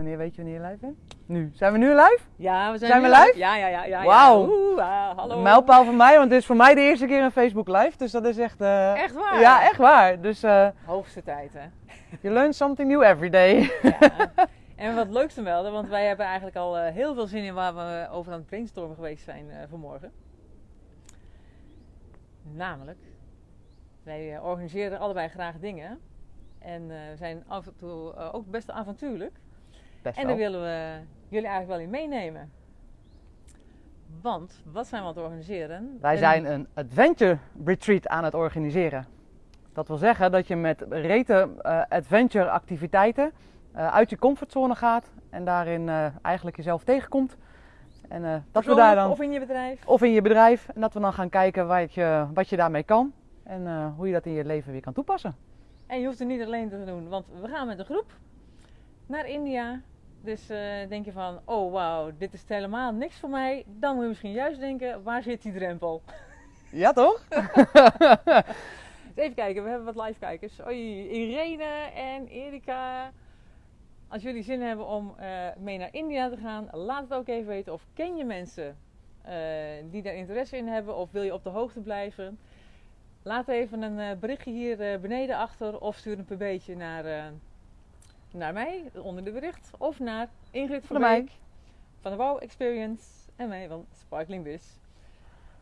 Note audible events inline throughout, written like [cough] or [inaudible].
Wanneer weet je wanneer je live bent? Nu. Zijn we nu live? Ja, we zijn, Zijn we live? Ja, ja, ja. ja, Wauw. Ja. Oeh, ah, hallo. Mijlpaal van mij, want dit is voor mij de eerste keer een Facebook live. Dus dat is echt... eh, Echt waar? Ja, echt waar. Dus eh Hoogste tijd, hè? [laughs] you learn something new every day. Ja. [laughs] en wat leukst te melden, want wij hebben eigenlijk al eh, heel veel zin in waar we over aan het brainstormen geweest zijn vanmorgen. Namelijk, wij organiseren allebei graag dingen. En we zijn af en toe ook best avontuurlijk. Best En daar willen we jullie eigenlijk wel in meenemen. Want, wat zijn we aan het organiseren? Wij zijn een adventure retreat aan het organiseren. Dat wil zeggen dat je met rete eh, adventure activiteiten eh, uit je comfortzone gaat en daarin eh, eigenlijk jezelf tegenkomt. En dat we daar dan, Of in je bedrijf. of in je bedrijf, en dat we dan gaan kijken wat je, wat je daarmee kan en hoe je dat in je leven weer kan toepassen. En je hoeft het niet alleen te doen, want we gaan met een groep naar India. Dus eh, denk je van, oh wauw, dit is helemaal niks voor mij. Dan moet je misschien juist denken, waar zit die drempel? Ja, toch? Dus [laughs] even kijken, we hebben wat live kijkers. Oei, Irene en Erika. Als jullie zin hebben om eh, mee naar India te gaan, laat het ook even weten. Of ken je mensen eh, die daar interesse in hebben? Of wil je op de hoogte blijven? Laat even een berichtje hier beneden achter. Of stuur een pb'tje naar, naar mij, onder de bericht. Of naar Ingrid van mij. Beek van de Wow Experience. En mij van Sparkling Biz.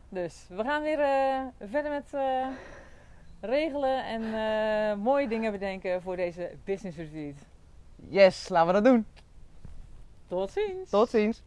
Dus we gaan weer eh, verder met eh, regelen en eh, mooie dingen bedenken voor deze business retreat. Yes, laten we dat doen. Tot ziens! Tot ziens.